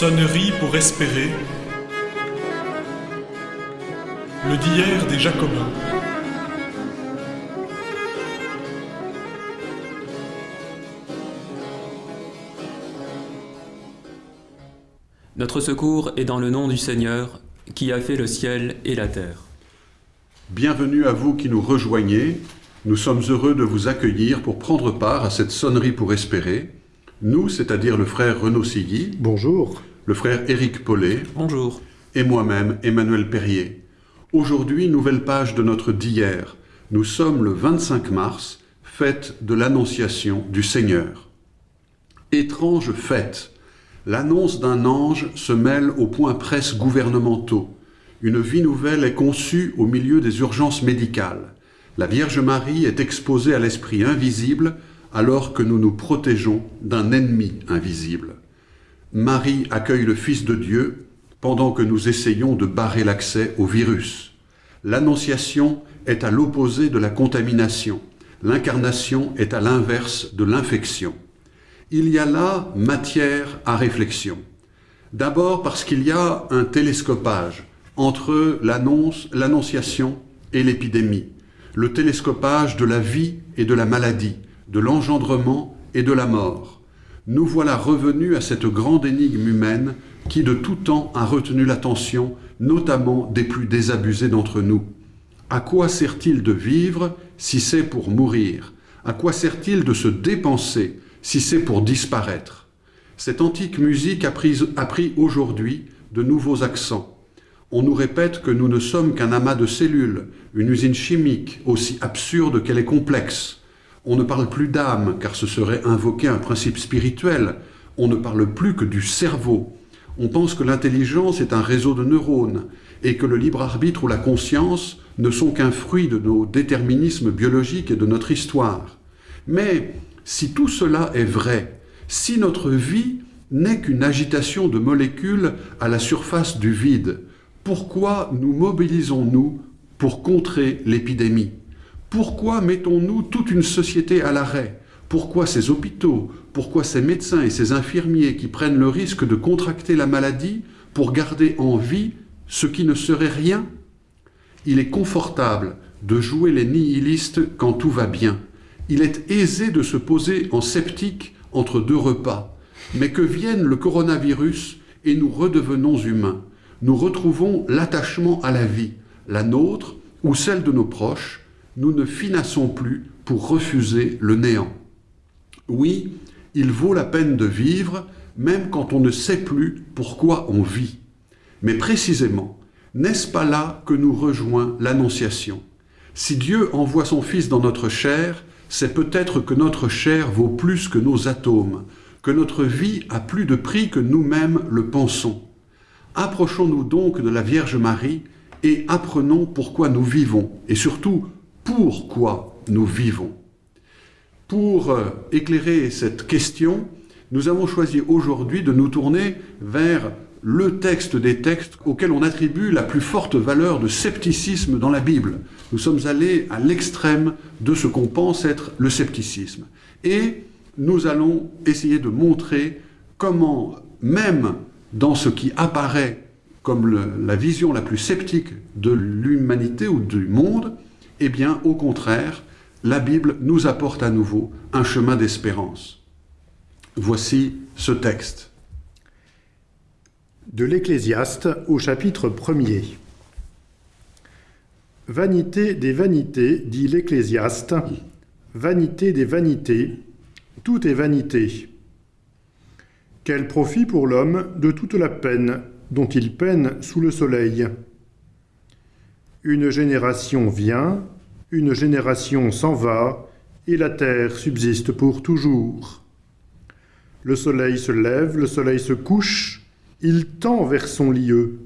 Sonnerie pour espérer. Le d'hier des Jacobins. Notre secours est dans le nom du Seigneur, qui a fait le ciel et la terre. Bienvenue à vous qui nous rejoignez. Nous sommes heureux de vous accueillir pour prendre part à cette sonnerie pour espérer. Nous, c'est-à-dire le frère Renaud Silly, Bonjour. Le frère Éric Paulet Bonjour. et moi-même, Emmanuel Perrier. Aujourd'hui, nouvelle page de notre d'hier. Nous sommes le 25 mars, fête de l'Annonciation du Seigneur. Étrange fête. L'annonce d'un ange se mêle aux points presse gouvernementaux. Une vie nouvelle est conçue au milieu des urgences médicales. La Vierge Marie est exposée à l'esprit invisible alors que nous nous protégeons d'un ennemi invisible. Marie accueille le Fils de Dieu pendant que nous essayons de barrer l'accès au virus. L'annonciation est à l'opposé de la contamination. L'incarnation est à l'inverse de l'infection. Il y a là matière à réflexion. D'abord parce qu'il y a un télescopage entre l'annonce, l'annonciation et l'épidémie, le télescopage de la vie et de la maladie, de l'engendrement et de la mort. Nous voilà revenus à cette grande énigme humaine qui de tout temps a retenu l'attention, notamment des plus désabusés d'entre nous. À quoi sert-il de vivre si c'est pour mourir? À quoi sert-il de se dépenser si c'est pour disparaître? Cette antique musique a pris, a pris aujourd'hui de nouveaux accents. On nous répète que nous ne sommes qu'un amas de cellules, une usine chimique, aussi absurde qu'elle est complexe. On ne parle plus d'âme, car ce serait invoquer un principe spirituel. On ne parle plus que du cerveau. On pense que l'intelligence est un réseau de neurones, et que le libre arbitre ou la conscience ne sont qu'un fruit de nos déterminismes biologiques et de notre histoire. Mais si tout cela est vrai, si notre vie n'est qu'une agitation de molécules à la surface du vide, pourquoi nous mobilisons-nous pour contrer l'épidémie? Pourquoi mettons-nous toute une société à l'arrêt? Pourquoi ces hôpitaux? Pourquoi ces médecins et ces infirmiers qui prennent le risque de contracter la maladie pour garder en vie ce qui ne serait rien? Il est confortable de jouer les nihilistes quand tout va bien. Il est aisé de se poser en sceptique entre deux repas. Mais que vienne le coronavirus et nous redevenons humains? Nous retrouvons l'attachement à la vie, la nôtre ou celle de nos proches, nous ne finassons plus pour refuser le néant. Oui, il vaut la peine de vivre, même quand on ne sait plus pourquoi on vit. Mais précisément, n'est-ce pas là que nous rejoint l'Annonciation? Si Dieu envoie son Fils dans notre chair, c'est peut-être que notre chair vaut plus que nos atomes, que notre vie a plus de prix que nous-mêmes le pensons. Approchons-nous donc de la Vierge Marie et apprenons pourquoi nous vivons, et surtout pourquoi nous vivons. Pour euh, éclairer cette question, nous avons choisi aujourd'hui de nous tourner vers le texte des textes auquel on attribue la plus forte valeur de scepticisme dans la Bible. Nous sommes allés à l'extrême de ce qu'on pense être le scepticisme. Et nous allons essayer de montrer comment, même dans ce qui apparaît comme la vision la plus sceptique de l'humanité ou du monde, eh bien, au contraire, la Bible nous apporte à nouveau un chemin d'espérance. Voici ce texte. De l'Ecclésiaste au chapitre 1er. Vanité des vanités, dit l'Ecclésiaste, vanité des vanités, tout est vanité. Quel profit pour l'homme de toute la peine dont il peine sous le soleil? Une génération vient, une génération s'en va, et la terre subsiste pour toujours. Le soleil se lève, le soleil se couche, il tend vers son lieu.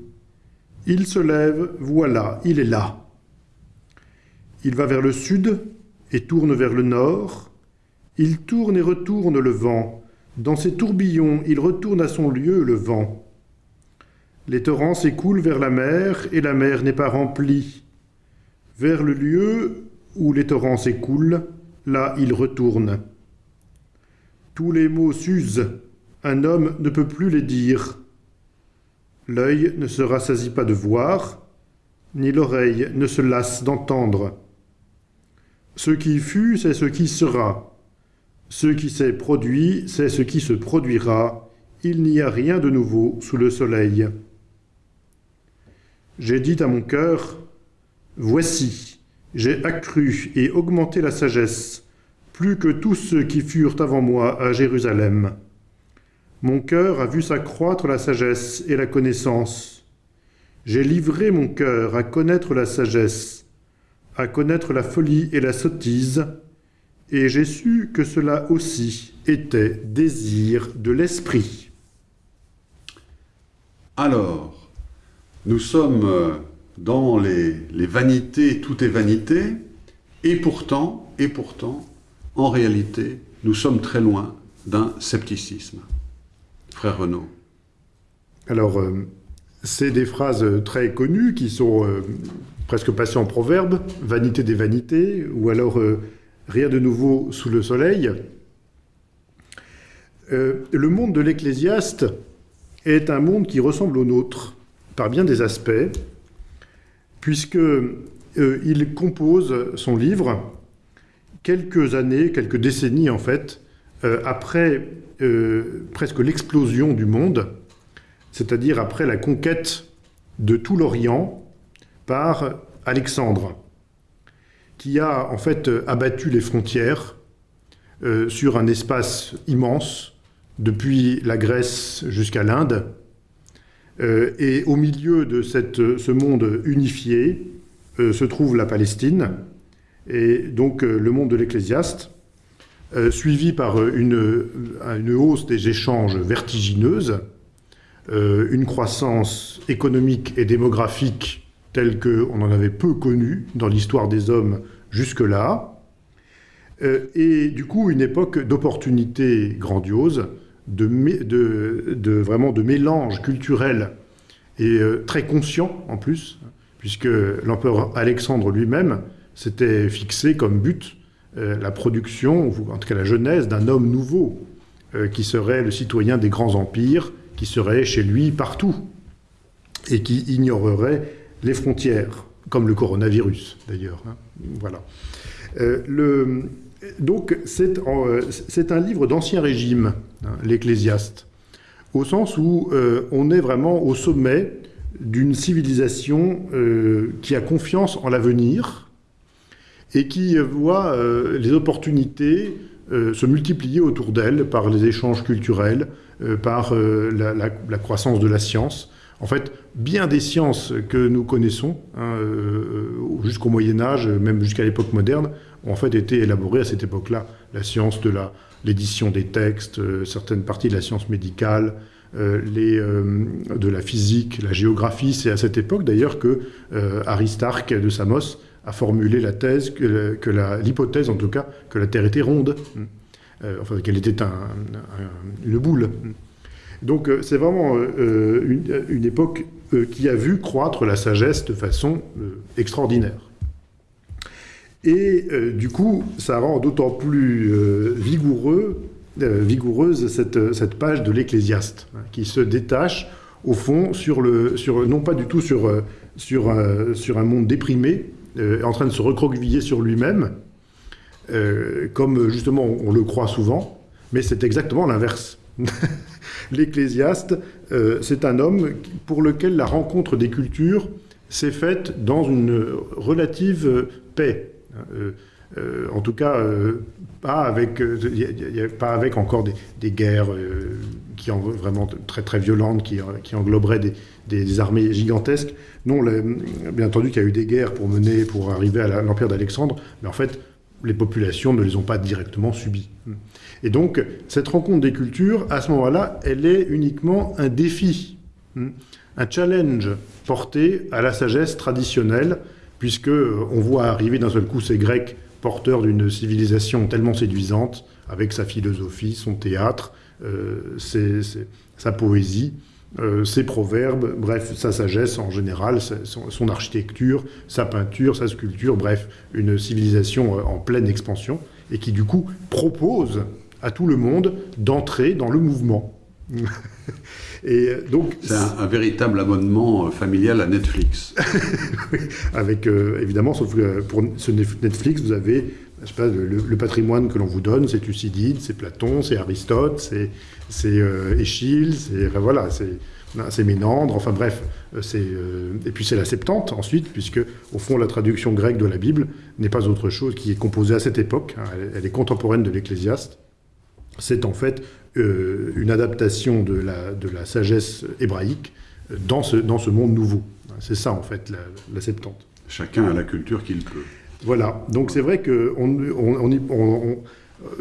Il se lève, voilà, il est là. Il va vers le sud et tourne vers le nord. Il tourne et retourne le vent. Dans ses tourbillons, il retourne à son lieu le vent. Les torrents s'écoulent vers la mer, et la mer n'est pas remplie. Vers le lieu où les torrents s'écoulent, là il retourne. Tous les mots s'usent, un homme ne peut plus les dire. L'œil ne se rassasie pas de voir, ni l'oreille ne se lasse d'entendre. Ce qui fut, c'est ce qui sera. Ce qui s'est produit, c'est ce qui se produira. Il n'y a rien de nouveau sous le soleil. J'ai dit à mon cœur, Voici, j'ai accru et augmenté la sagesse, plus que tous ceux qui furent avant moi à Jérusalem. Mon cœur a vu s'accroître la sagesse et la connaissance. J'ai livré mon cœur à connaître la sagesse, à connaître la folie et la sottise, et j'ai su que cela aussi était désir de l'esprit. Alors, nous sommes euh, dans les, vanités, tout est vanité, et pourtant, et pourtant, en réalité, nous sommes très loin d'un scepticisme. Frère Renaud. Alors, euh, c'est des phrases très connues qui sont euh, presque passées en proverbe, vanité des vanités, ou alors rien de nouveau sous le soleil. Le monde de l'Ecclésiaste est un monde qui ressemble au nôtre par bien des aspects, puisque euh, compose son livre quelques années, quelques décennies en fait, euh, après euh, presque l'explosion du monde, c'est-à-dire après la conquête de tout l'Orient par Alexandre, qui a en fait abattu les frontières sur un espace immense, depuis la Grèce jusqu'à l'Inde. Euh, et au milieu de cette, ce monde unifié euh, se trouve la Palestine, et donc euh, le monde de l'Ecclésiaste, euh, suivi par euh, une, hausse des échanges vertigineuse, euh, une croissance économique et démographique telle qu'on en avait peu connue dans l'histoire des hommes jusque-là, euh, et du coup une époque d'opportunités grandioses, de, vraiment de mélange culturel et euh, très conscient en plus, puisque l'empereur Alexandre lui-même s'était fixé comme but euh, la production, en tout cas la genèse d'un homme nouveau, euh, qui serait le citoyen des grands empires, qui serait chez lui partout, et qui ignorerait les frontières, comme le coronavirus d'ailleurs. hein. Voilà. Donc c'est un livre d'ancien régime, hein, l'Ecclésiaste, au sens où euh, on est vraiment au sommet d'une civilisation euh, qui a confiance en l'avenir et qui voit euh, les opportunités se multiplier autour d'elle par les échanges culturels, par la, croissance de la science. En fait, bien des sciences que nous connaissons, hein, jusqu'au Moyen Âge, même jusqu'à l'époque moderne, ont en fait été élaborées à cette époque-là. La science de la- l'édition des textes, euh, certaines parties de la science médicale, euh, euh, de la physique, la géographie. C'est à cette époque d'ailleurs que Aristarque de Samos a formulé la thèse, que, l'hypothèse en tout cas, que la Terre était ronde, Euh, enfin qu'elle était un- un- une boule. Donc euh, c'est vraiment une, époque qui a vu croître la sagesse de façon extraordinaire. Et euh, du coup, ça rend d'autant plus euh, vigoureux, euh, vigoureuse cette, cette page de l'Ecclésiaste, hein, qui se détache au fond sur le, sur, non pas du tout sur, sur, sur un monde déprimé, en train de se recroqueviller sur lui-même, comme justement on le croit souvent, mais c'est exactement l'inverse. L'Ecclésiaste, c'est un homme pour lequel la rencontre des cultures s'est faite dans une relative paix. Euh, euh, en tout cas, euh, pas, avec, pas avec encore des, guerres qui en, vraiment très très violentes, qui, engloberaient des, armées gigantesques. Non, bien entendu qu'il y a eu des guerres pour mener, pour arriver à l'empire d'Alexandre, mais en fait, les populations ne les ont pas directement subies. Et donc, cette rencontre des cultures, à ce moment-là, elle est uniquement un défi, un challenge porté à la sagesse traditionnelle, puisque euh, on voit arriver d'un seul coup ces Grecs porteurs d'une civilisation tellement séduisante, avec sa philosophie, son théâtre, euh, sa poésie, euh, ses proverbes, bref, sa sagesse en général, son, architecture, sa peinture, sa sculpture, bref, une civilisation en pleine expansion, et qui du coup propose à tout le monde d'entrer dans le mouvement. Et donc, C'est un, un véritable abonnement euh, familial à Netflix. avec euh, évidemment, sauf que pour ce Netflix, vous avez je sais pas, le, le patrimoine que l'on vous donne, c'est Thucydide, c'est Platon, c'est Aristote, c'est euh, Échille, c'est enfin, voilà, c'est Ménandre, enfin bref, euh, c'est euh, et puis c'est la Septante ensuite, puisque au fond la traduction grecque de la Bible n'est pas autre chose qui est composée à cette époque, hein, elle, elle est contemporaine de l'Ecclésiaste. C'est en fait euh, une adaptation de la, de la sagesse hébraïque dans ce, dans ce monde nouveau. C'est ça en fait la, la Septante. Chacun a la culture qu'il peut. Voilà, donc c'est vrai que on, on,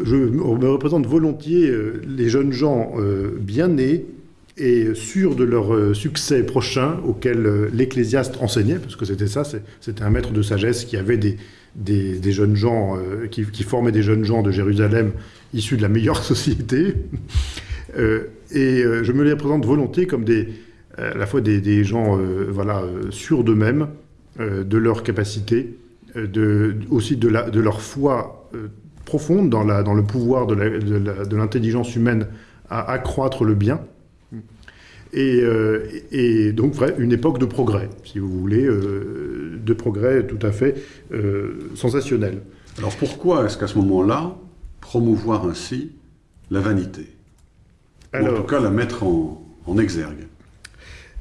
je me représente volontiers euh, les jeunes gens euh, bien nés et sûrs de leur succès prochain auquel l'ecclésiaste enseignait, parce que c'était ça, c'était un maître de sagesse qui avait des, des, jeunes gens, euh, qui, formait des jeunes gens de Jérusalem issus de la meilleure société. Euh, et euh, je me les représente volontiers comme des, à la fois des, gens voilà, sûrs d'eux-mêmes, de leurs capacités, euh, de, aussi de, leur foi profonde dans, le pouvoir de l'intelligence humaine à accroître le bien. Et, euh, et donc une époque de progrès, si vous voulez, euh, de progrès tout à fait euh, sensationnel. Alors pourquoi est-ce qu'à ce moment-là, promouvoir ainsi la vanité? Ou en tout cas la mettre en, en exergue?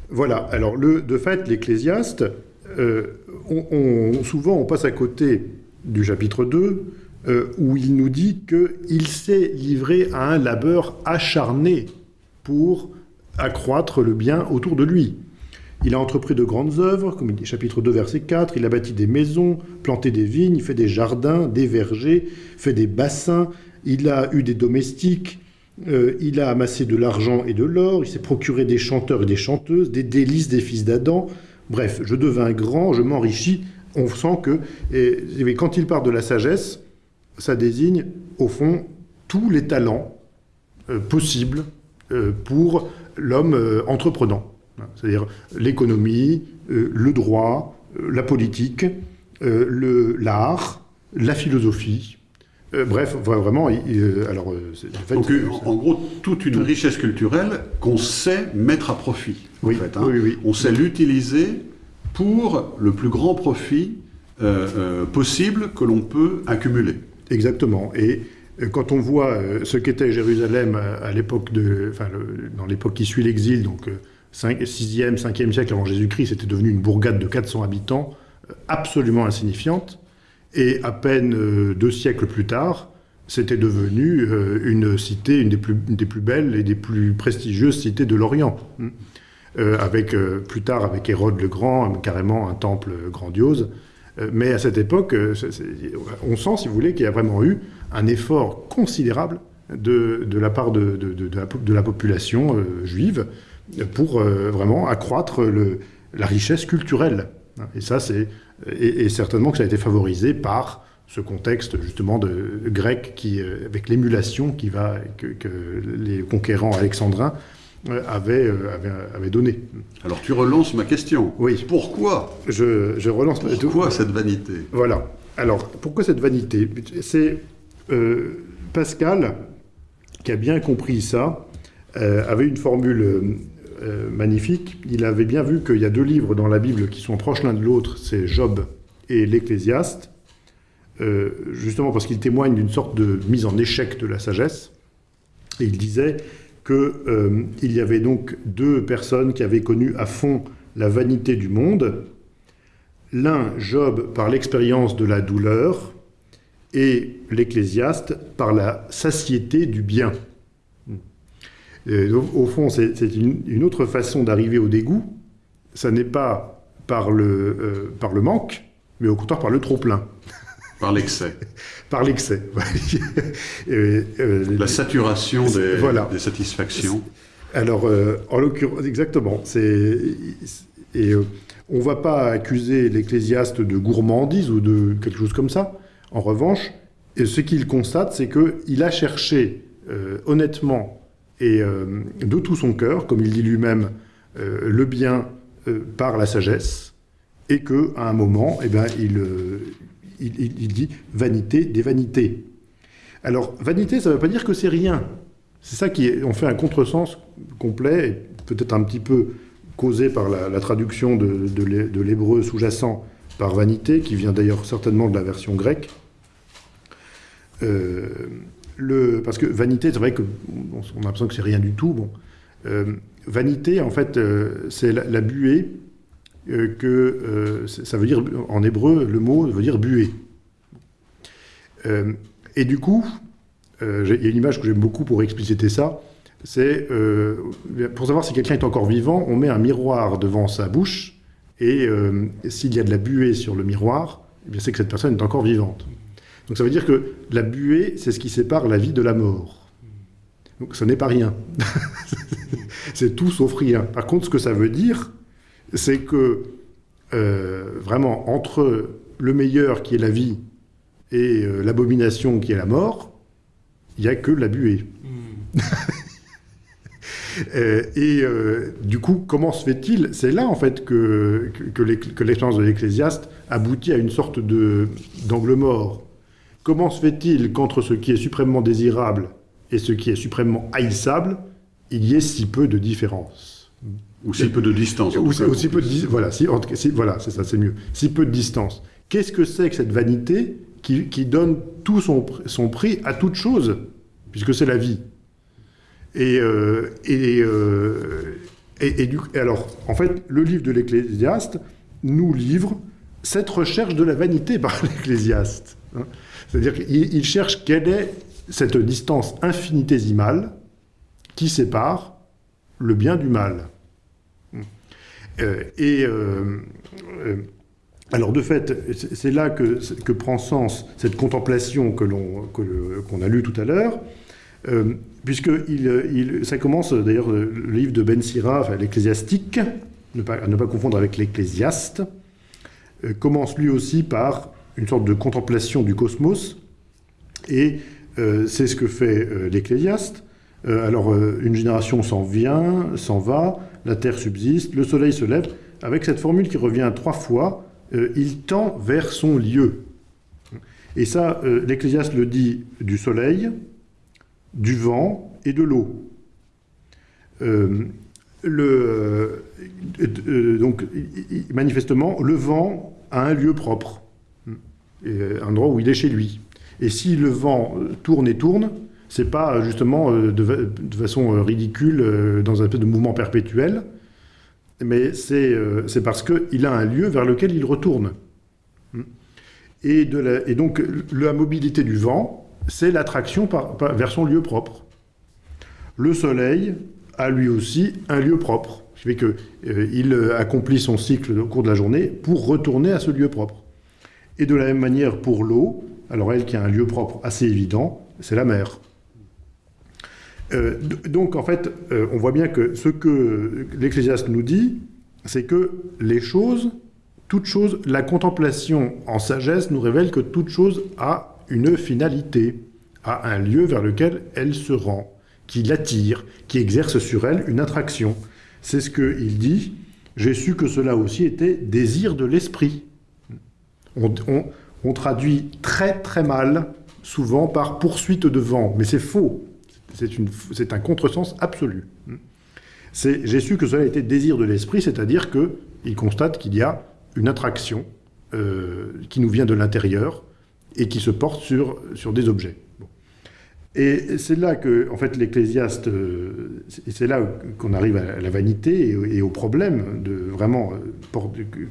Voilà, alors le, de fait, l'Ecclésiaste, euh, on, on- souvent on passe à côté du chapitre 2, euh, où il nous dit qu'il s'est livré à un labeur acharné pour accroître le bien autour de lui. Il a entrepris de grandes œuvres, comme il dit, chapitre 2, verset 4, il a bâti des maisons, planté des vignes, fait des jardins, des vergers, fait des bassins, il a eu des domestiques, euh, il a amassé de l'argent et de l'or, il s'est procuré des chanteurs et des chanteuses, des délices des fils d'Adam. Bref, je devins grand, je m'enrichis. On sent que, quand il parle de la sagesse, ça désigne, au fond, tous les talents euh, possibles pour l'homme euh, entreprenant. C'est-à-dire l'économie, euh, le droit, euh, la politique, euh, l'art, la philosophie. Euh, bref, vra- vraiment, euh, alors, euh, en fait, Donc c'est- en, en gros, toute une richesse culturelle qu'on sait mettre à profit. en Oui, fait, hein. oui, oui. On sait l'utiliser pour le plus grand profit euh, euh, possible que l'on peut accumuler. Exactement. Et euh, quand on voit euh, ce qu'était Jérusalem à, à l'époque de, enfin, le- dans l'époque qui suit l'exil, donc euh, 5, 6e, 5e siècle avant Jésus-Christ, c'était devenu une bourgade de 400 habitants, euh, absolument insignifiante. Et à peine euh, deux siècles plus tard, c'était devenu euh, une cité, une des, plus, une des plus belles et des plus prestigieuses cités de l'Orient. Euh, avec, euh, plus tard, avec Hérode le Grand, euh, carrément un temple grandiose. Euh, mais à cette époque, euh, on sent, si vous voulez, qu'il y a vraiment eu un effort considérable de, de la part de, de- la, population euh, juive pour vraiment accroître la richesse culturelle. Et ça, c'est et, certainement que ça a été favorisé par ce contexte justement de grec qui, avec l'émulation qui va que les conquérants alexandrins euh, avaient, euh, avaient, avaient donné. Alors tu relances ma question. Oui. Pourquoi Je, je relance. Pourquoi cette vanité? Voilà. Alors, pourquoi cette vanité? C'est euh, Pascal, qui a bien compris ça, euh, avait une formule euh, euh, magnifique. Il avait bien vu qu'il y a deux livres dans la Bible qui sont proches l'un de l'autre, c'est Job et l'Ecclésiaste, euh, justement parce qu'ils témoignent d'une sorte de mise en échec de la sagesse. Et il disait qu'il y avait donc deux personnes qui avaient connu à fond la vanité du monde, L'un, Job, par l'expérience de la douleur, et l'Ecclésiaste par la satiété du bien. Et au, fond, c'est c'est une, une autre façon d'arriver au dégoût. Ça n'est pas par le, euh, par le manque, mais au contraire par le trop-plein, Par l'excès. par l'excès. Et, euh, La saturation des, Voilà. des satisfactions. Alors, euh, en l'occurrence, exactement. Et euh, on va pas accuser l'ecclésiaste de gourmandise ou de quelque chose comme ça. En revanche, et ce qu'il constate, c'est que il a cherché euh, honnêtement et euh, de tout son cœur, comme il dit lui-même, euh, le bien euh, par la sagesse, et que à un moment, eh ben, il, euh, il, dit vanité des vanités. Alors, vanité, ça ne veut pas dire que c'est rien. C'est ça qui on fait un contresens complet, et peut-être un petit peu causé par la, traduction de, l'hébreu sous-jacent par vanité, qui vient d'ailleurs certainement de la version grecque. Euh, parce que vanité, c'est vrai qu'on a l'impression que c'est rien du tout. Bon, euh, vanité, en fait, euh, c'est la, buée que ça veut dire en hébreu, le mot veut dire buée. et du coup, il y a une image que j'aime beaucoup pour expliciter ça. C'est pour savoir si quelqu'un est encore vivant, on met un miroir devant sa bouche et s'il y a de la buée sur le miroir, eh c'est que cette personne est encore vivante. Donc ça veut dire que la buée, c'est ce qui sépare la vie de la mort. Donc ce n'est pas rien. c'est tout sauf rien. Par contre, ce que ça veut dire, c'est que euh, vraiment, entre le meilleur qui est la vie et euh, l'abomination qui est la mort, il n'y a que la buée. Hmm. Euh, et du coup, comment se fait-il? C'est là, en fait, que, que, que l'expérience de l'Ecclésiaste aboutit à une sorte d'angle mort. Comment se fait-il qu'entre ce qui est suprêmement désirable et ce qui est suprêmement haïssable, il y ait si peu de différence? Ou si peu de distance. Ou, peu de voilà, voilà, c'est ça, c'est mieux. Si peu de distance. Qu'est-ce que c'est que cette vanité qui, donne tout son, son, prix à toute chose, puisque c'est la vie? Et, euh, euh, et, et, du, alors, en fait, le livre de l'Ecclésiaste nous livre cette recherche de la vanité par l'Ecclésiaste. Hein. C'est-à-dire qu'il cherche quelle est cette distance infinitésimale qui sépare le bien du mal. Euh, et euh, euh, alors de fait, c'est là que, prend sens cette contemplation que l'on qu'on a lue tout à l'heure, puisque il, ça commence d'ailleurs le livre de Ben Sira, enfin, l'ecclésiastique, ne pas, ne pas confondre avec l'ecclésiaste, commence lui aussi par une sorte de contemplation du cosmos, et c'est ce que fait l'Ecclésiaste. Alors, une génération s'en vient, s'en va, la terre subsiste, le soleil se lève, avec cette formule qui revient trois fois, il tend vers son lieu. Et ça, l'Ecclésiaste le dit du soleil, du vent et de l'eau. donc, manifestement, le vent a un lieu propre un endroit où il est chez lui. Et si le vent euh, tourne et tourne, c'est pas euh, justement euh, de, façon ridicule, dans un peu de mouvement perpétuel, mais c'est parce qu'il a un lieu vers lequel il retourne. Et, de et donc la mobilité du vent, c'est l'attraction vers son lieu propre. Le soleil a lui aussi un lieu propre, ce qui fait qu'il accomplit son cycle au cours de la journée pour retourner à ce lieu propre. Et de la même manière pour l'eau, alors elle qui a un lieu propre assez évident, c'est la mer. Euh, donc en fait, euh, on voit bien que ce que l'Ecclésiaste nous dit, c'est que les choses, toute chose, la contemplation en sagesse nous révèle que toute chose a une finalité, a un lieu vers lequel elle se rend, qui l'attire, qui exerce sur elle une attraction. C'est ce qu'il dit, j'ai su que cela aussi était désir de l'esprit. On, traduit très très mal, souvent par poursuite de vent, mais c'est faux. C'est un contresens absolu. J'ai su que cela était désir de l'esprit, c'est-à-dire qu'il constate qu'il y a une attraction euh, qui nous vient de l'intérieur et qui se porte sur, sur des objets. Et c'est là que, en fait, l'Ecclésiaste, euh, c'est là qu'on arrive à la vanité et, au problème de vraiment euh,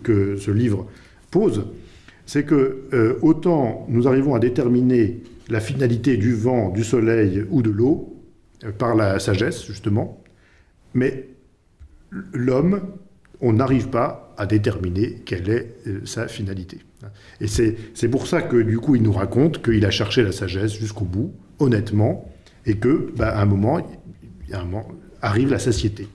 que ce livre pose c'est que autant nous arrivons à déterminer la finalité du vent, du soleil ou de l'eau euh, par la sagesse, justement, mais l'homme, on n'arrive pas à déterminer quelle est euh, sa finalité. Et c'est pour ça que, du coup, il nous raconte qu'il a cherché la sagesse jusqu'au bout, honnêtement, et que, bah, à un moment, un moment, arrive la satiété.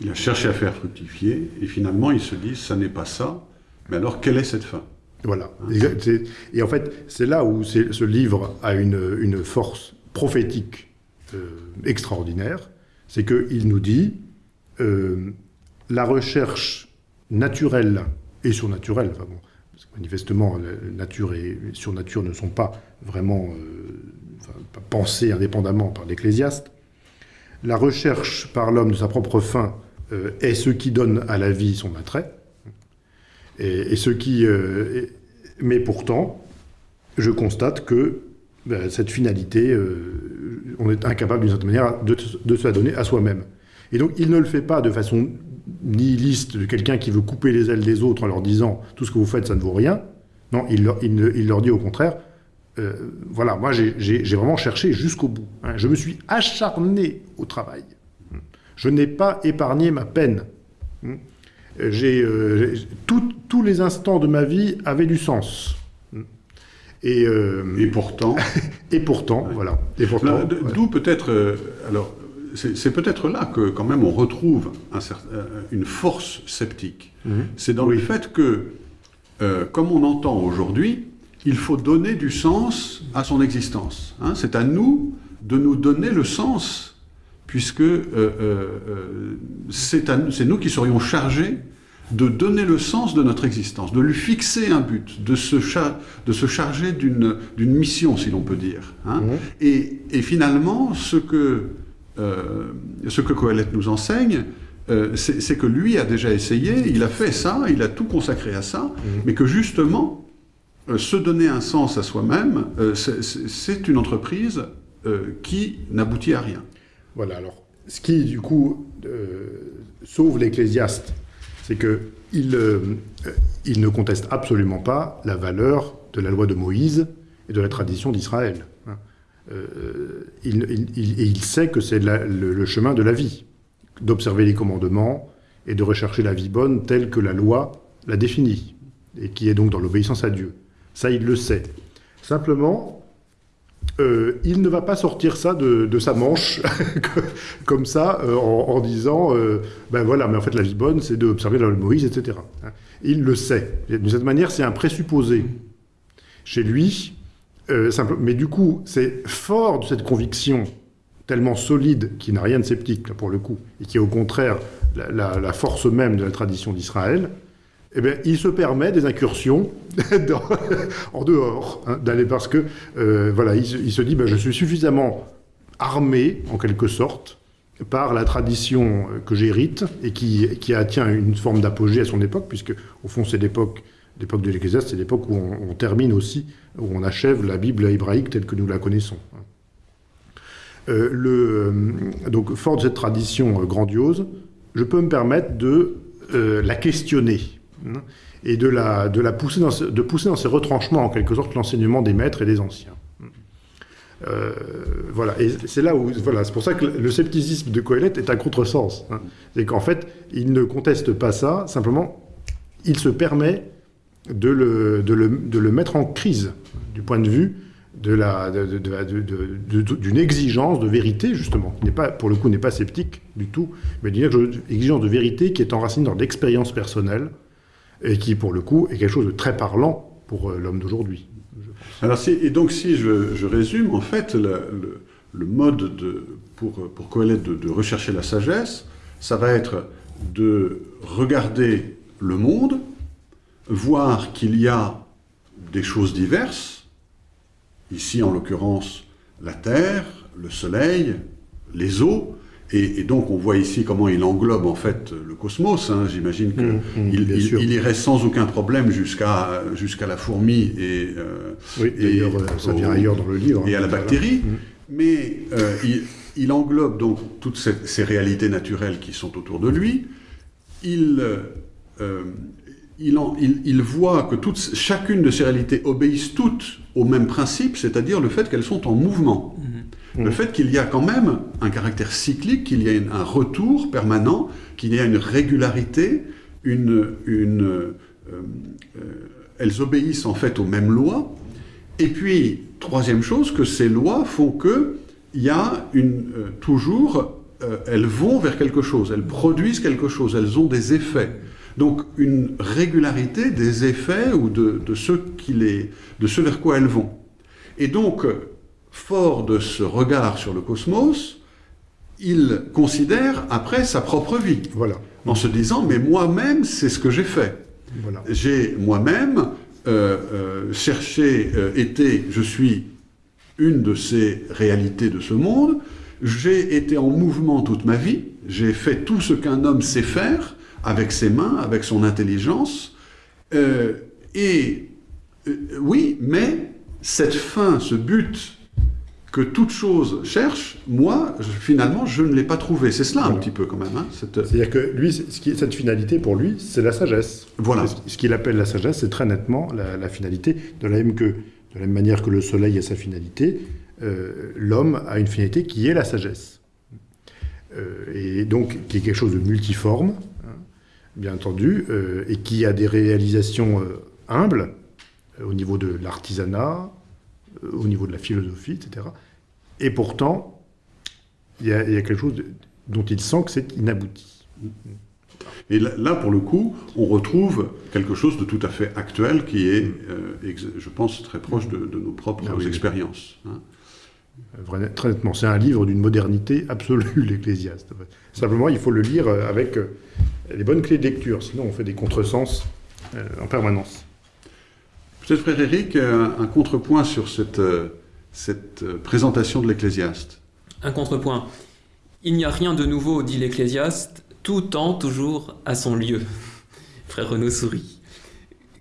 Il a cherché à faire fructifier, et finalement, il se dit, ça n'est pas ça, mais alors, quelle est cette fin? Voilà. Et en fait, c'est là où ce livre a une, force prophétique euh, extraordinaire, c'est qu'il nous dit euh, la recherche naturelle et surnaturelle, manifestement, la nature et surnature ne sont pas vraiment, euh, pensée indépendamment par l'Ecclésiaste. La recherche par l'homme de sa propre fin est ce qui donne à la vie son attrait. Et, ce qui, euh, mais pourtant, je constate que ben, cette finalité, on est incapable d'une certaine manière de, se la donner à soi-même. Et donc, il ne le fait pas de façon nihiliste de quelqu'un qui veut couper les ailes des autres en leur disant tout ce que vous faites, ça ne vaut rien. Non, il leur, dit au contraire euh, voilà, moi j'ai vraiment cherché jusqu'au bout. Hein. Je me suis acharné au travail. Je n'ai pas épargné ma peine. J'ai euh, tous les instants de ma vie avaient du sens. Et, euh, et pourtant. et pourtant, voilà. D'où peut-être. alors, c'est peut-être là que quand même on retrouve euh, une force sceptique. Mhm. C'est dans le fait que, euh, comme on entend aujourd'hui, il faut donner du sens à son existence. Hein. c'est à nous de nous donner le sens, puisque euh, c'est nous qui serions chargés de donner le sens de notre existence, de lui fixer un but, de se, de se charger d'une mission, si l'on peut dire. Hein. Mhm. et, et, finalement, ce que euh, ce que Coëlette nous enseigne, euh, c'est que lui a déjà essayé, il a fait ça, il a tout consacré à ça, mhm. mais que justement, euh, se donner un sens à soi-même, c'est une entreprise qui n'aboutit à rien. Voilà, alors, ce qui, du coup, sauve l'ecclésiaste, c'est qu'il il ne conteste absolument pas la valeur de la loi de Moïse et de la tradition d'Israël. Euh, il, il, sait que c'est le, chemin de la vie, d'observer les commandements et de rechercher la vie bonne telle que la loi la définit, et qui est donc dans l'obéissance à Dieu. Ça, il le sait. Simplement, euh, il ne va pas sortir ça de, sa manche, comme ça, euh, en, disant ben voilà, mais en fait, la vie bonne, c'est d'observer la loi de Moïse, etc. Hein. Il le sait. D'une certaine manière, c'est un présupposé. Chez lui, euh, mais du coup, c'est fort de cette conviction tellement solide, qui n'a rien de sceptique, là, pour le coup, et qui est au contraire la, force même de la tradition d'Israël, eh bien, il se permet des incursions en dehors, hein, parce que, euh, voilà, il, se dit, ben, je suis suffisamment armé, en quelque sorte, par la tradition que j'hérite et qui, qui atteint une forme d'apogée à son époque, puisque, au fond, c'est l'époque l'époque de l'Ecclésiaste, c'est l'époque où on, termine aussi, où on achève la Bible hébraïque telle que nous la connaissons. Euh, le, donc, fort de cette tradition euh, grandiose, je peux me permettre de euh, la questionner hein, et de, la, de, la pousser dans, de pousser dans ses retranchements, en quelque sorte, l'enseignement des maîtres et des anciens. voilà, et c'est là où, voilà, c'est pour ça que le scepticisme de Coëlette est un contresens. Hein. C'est qu'en fait, il ne conteste pas ça, simplement, il se permet de le, de, le, de le, mettre en crise du point de vue de la, d'une exigence de vérité, justement, n'est pas, pour le coup, n'est pas sceptique du tout, mais d'une exigence de vérité qui est enracinée dans l'expérience personnelle et qui, pour le coup, est quelque chose de très parlant pour euh, l'homme d'aujourd'hui. Alors, et donc, si je, résume, en fait, le, mode de, pour, pour Coëlette de, de rechercher la sagesse, ça va être de regarder le monde, voir qu'il y a des choses diverses, ici en l'occurrence la Terre, le Soleil, les eaux, et, donc on voit ici comment il englobe en fait le cosmos. Hein. J'imagine qu'il mmh, mmh, il, irait sans aucun problème jusqu'à jusqu'à la fourmi et, euh, et ça vient ailleurs dans le livre. Et à la bactérie. Mmh. Mais euh, il, englobe donc toutes ces, réalités naturelles qui sont autour de lui. Il, euh, il, voit que chacune de ces réalités obéissent toutes au même principe, c'est-à-dire le fait qu'elles sont en mouvement. Le fait qu'il y a quand même un caractère cyclique, qu'il y a un retour permanent, qu'il y a une régularité, une, euh, euh, elles obéissent en fait aux mêmes lois. Et puis, troisième chose, que ces lois font que il y a une, euh, toujours, elles vont vers quelque chose, elles produisent quelque chose, elles ont des effets. Donc une régularité des effets ou de, ce, de ce vers quoi elles vont. Et donc, fort de ce regard sur le cosmos, il considère après sa propre vie. Voilà. En se disant, mais moi-même, c'est ce que j'ai fait. Voilà. J'ai moi-même euh, euh, cherché, euh, été, je suis une de ces réalités de ce monde. J'ai été en mouvement toute ma vie, j'ai fait tout ce qu'un homme sait faire avec ses mains, avec son intelligence. Et oui, mais cette fin, ce but que toute chose cherche, moi, je- finalement, je ne l'ai pas trouvé. C'est cela un petit peu quand même. hein, cette- C'est-à-dire que lui, ce qui, cette finalité pour lui, c'est la sagesse. Voilà. Ce qu'il appelle la sagesse, c'est très nettement la, la finalité. De la, même que, de la même manière que le soleil a sa finalité, euh, l'homme a une finalité qui est la sagesse. Euh, et donc, qui est quelque chose de multiforme, hein, bien entendu, euh, et qui a des réalisations euh, humbles euh, au niveau de l'artisanat, euh, au niveau de la philosophie, etc. Et pourtant, il y, a il y a quelque chose de- dont il sent que c'est inabouti. Et là, là, pour le coup, on retrouve quelque chose de tout à fait actuel qui est, euh, je pense, très proche de, de nos propres Ah oui, expériences. hein. Euh, Vrai- Très nettement, c'est un livre d'une modernité absolue, l'Ecclésiaste. Simplement, il faut le lire euh, avec les bonnes clés de lecture, sinon on fait des contresens en permanence. Peut-être, frère Éric, un, un contrepoint sur cette, euh, cette euh, présentation de l'Ecclésiaste. Un contrepoint. Il n'y a rien de nouveau, dit l'Ecclésiaste, tout tend toujours à son lieu. Frère Renaud sourit.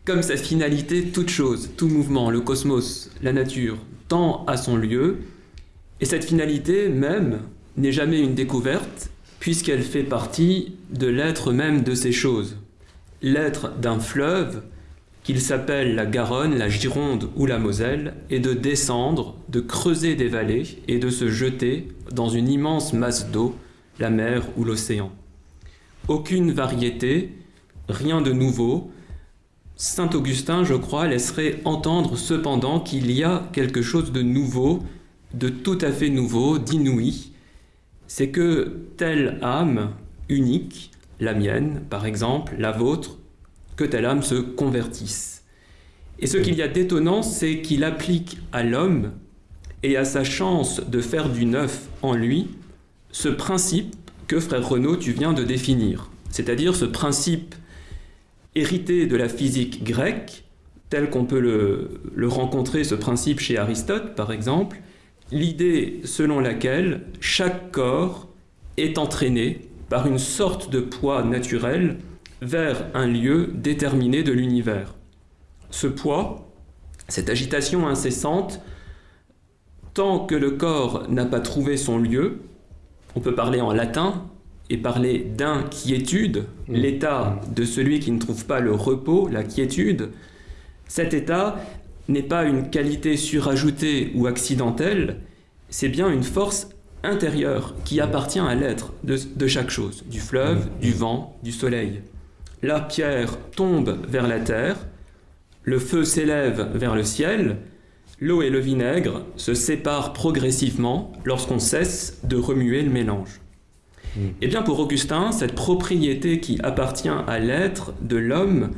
Comme sa finalité, toute chose, tout mouvement, le cosmos, la nature, tend à son lieu, et cette finalité même n'est jamais une découverte, puisqu'elle fait partie de l'être même de ces choses. L'être d'un fleuve, qu'il s'appelle la Garonne, la Gironde ou la Moselle, est de descendre, de creuser des vallées et de se jeter dans une immense masse d'eau, la mer ou l'océan. Aucune variété, rien de nouveau. Saint Augustin, je crois, laisserait entendre cependant qu'il y a quelque chose de nouveau, de tout à fait nouveau, d'inouï. C'est que telle âme unique, la mienne par exemple, la vôtre, que telle âme se convertisse. Et ce qu'il y a d'étonnant, c'est qu'il applique à l'homme et à sa chance de faire du neuf en lui ce principe que, frère Renaud, tu viens de définir. C'est-à-dire ce principe hérité de la physique grecque, tel qu'on peut le, le rencontrer, ce principe chez Aristote par exemple, l'idée selon laquelle chaque corps est entraîné par une sorte de poids naturel vers un lieu déterminé de l'univers. Ce poids, cette agitation incessante, tant que le corps n'a pas trouvé son lieu, on peut parler en latin et parler d'inquiétude, l'état de celui qui ne trouve pas le repos, la quiétude, cet état n'est pas une qualité surajoutée ou accidentelle, c'est bien une force intérieure qui appartient à l'être de, de chaque chose, du fleuve, du vent, du soleil. La pierre tombe vers la terre, le feu s'élève vers le ciel, l'eau et le vinaigre se séparent progressivement lorsqu'on cesse de remuer le mélange. Eh bien pour Augustin, cette propriété qui appartient à l'être de l'homme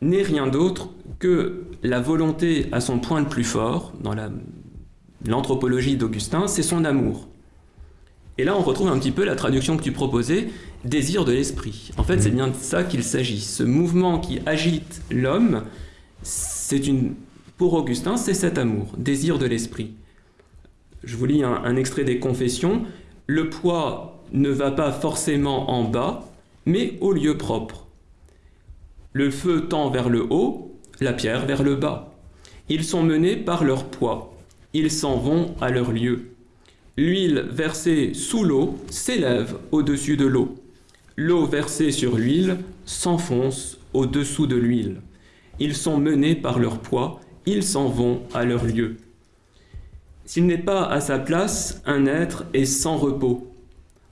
n'est rien d'autre que la volonté à son point le plus fort, dans la- l'anthropologie d'Augustin, c'est son amour. Et là, on retrouve un petit peu la traduction que tu proposais, désir de l'esprit. En fait, c'est bien de ça qu'il s'agit. Ce mouvement qui agite l'homme, c'est une, pour Augustin, c'est cet amour, désir de l'esprit. Je vous lis un, un extrait des Confessions. Le poids ne va pas forcément en bas, mais au lieu propre. Le feu tend vers le haut, la pierre vers le bas. Ils sont menés par leur poids. Ils s'en vont à leur lieu. L'huile versée sous l'eau s'élève au-dessus de l'eau. L'eau versée sur l'huile s'enfonce au-dessous de l'huile. Ils sont menés par leur poids, ils s'en vont à leur lieu. S'il n'est pas à sa place, un être est sans repos.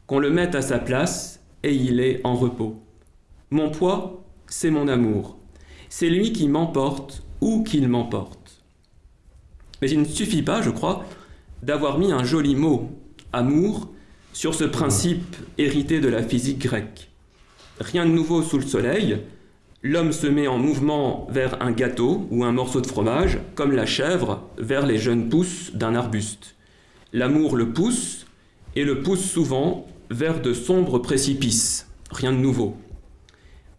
Qu'on le mette à sa place, et il est en repos. Mon poids, c'est mon amour. C'est lui qui m'emporte ou qu'il m'emporte. Mais il ne suffit pas, je crois, d'avoir mis un joli mot, amour, sur ce principe hérité de la physique grecque. Rien de nouveau sous le soleil, l'homme se met en mouvement vers un gâteau ou un morceau de fromage, comme la chèvre vers les jeunes pousses d'un arbuste. L'amour le pousse, et le pousse souvent vers de sombres précipices. Rien de nouveau.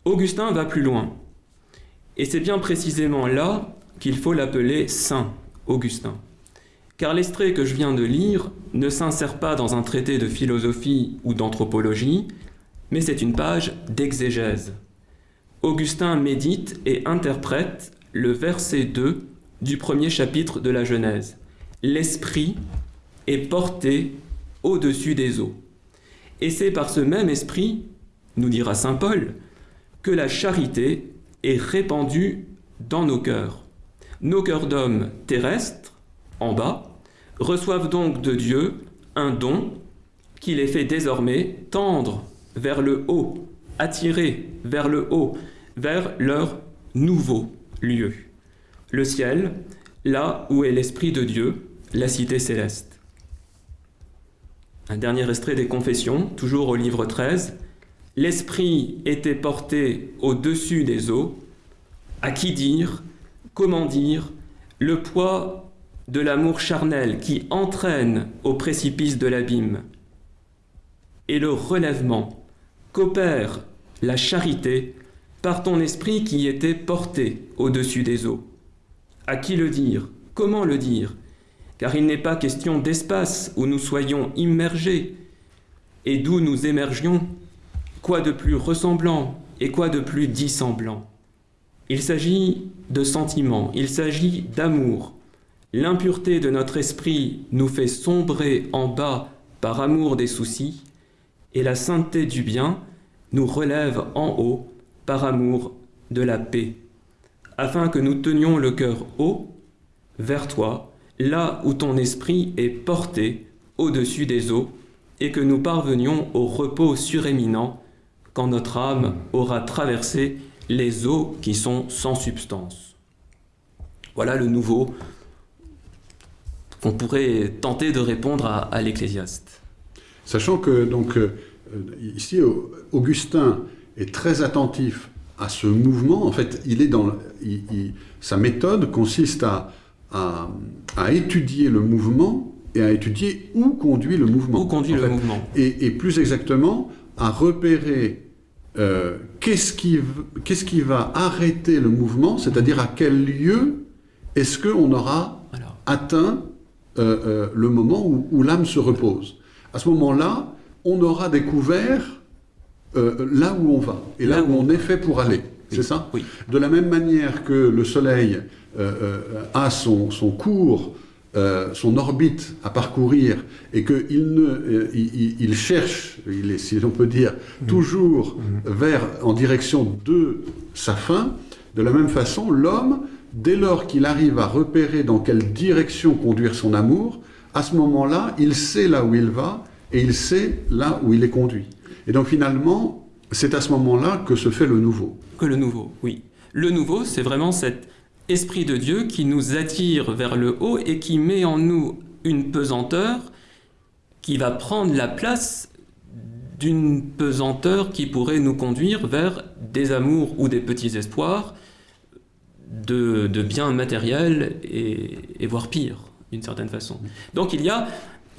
Augustin va plus loin. Et c'est bien précisément là qu'il faut l'appeler Saint Augustin. Car l'extrait que je viens de lire ne s'insère pas dans un traité de philosophie ou d'anthropologie, mais c'est une page d'exégèse. Augustin médite et interprète le verset 2 du premier chapitre de la Genèse. L'esprit est porté au-dessus des eaux. Et c'est par ce même esprit, nous dira Saint Paul, que la charité est répandue dans nos cœurs. Nos cœurs d'hommes terrestres, en bas, reçoivent donc de Dieu un don qui les fait désormais tendre vers le haut, attirer vers le haut, vers leur nouveau lieu. Le ciel, là où est l'Esprit de Dieu, la cité céleste. Un dernier extrait des Confessions, toujours au livre 13. L'Esprit était porté au-dessus des eaux. À qui dire, comment dire, le poids de l'amour charnel qui entraîne au précipice de l'abîme et le relèvement qu'opère la charité par ton esprit qui était porté au-dessus des eaux. À qui le dire? Comment le dire? Car il n'est pas question d'espace où nous soyons immergés et d'où nous émergions. Quoi de plus ressemblant et quoi de plus dissemblant Il s'agit de sentiments, il s'agit d'amour. L'impureté de notre esprit nous fait sombrer en bas par amour des soucis, et la sainteté du bien nous relève en haut par amour de la paix afin que nous tenions le cœur haut vers toi, là où ton esprit est porté au-dessus des eaux, et que nous parvenions au repos suréminent quand notre âme aura traversé les eaux qui sont sans substance. Voilà le nouveau qu'on pourrait tenter de répondre à, l'Ecclésiaste. Sachant que donc euh, ici Augustin est très attentif à ce mouvement, en fait, il est dans, sa méthode consiste à, à, étudier le mouvement et à étudier où conduit le mouvement. Où conduit le mouvement. Et, plus exactement, à repérer euh, qu'est-ce qui, qu'est-ce qui va arrêter le mouvement, c'est-à-dire à quel lieu est-ce qu'on aura atteint euh, euh, le moment où, où l'âme se repose. À ce moment-là, on aura découvert euh, là où on va et là, où, on est fait pour aller. C'est ça oui. De la même manière que le Soleil euh, a son, son cours, son orbite à parcourir et qu'il ne, il, cherche, il est, si l'on peut dire, mmh. toujours mmh. vers, en direction de sa fin, de la même façon, l'homme, dès lors qu'il arrive à repérer dans quelle direction conduire son amour, à ce moment-là, il sait là où il va et il sait là où il est conduit. Et donc finalement, c'est à ce moment-là que se fait le nouveau. Que le nouveau, oui. Le nouveau, c'est vraiment cet esprit de Dieu qui nous attire vers le haut et qui met en nous une pesanteur qui va prendre la place d'une pesanteur qui pourrait nous conduire vers des amours ou des petits espoirs de, biens matériels et, et voire pire, d'une certaine façon. Donc il y a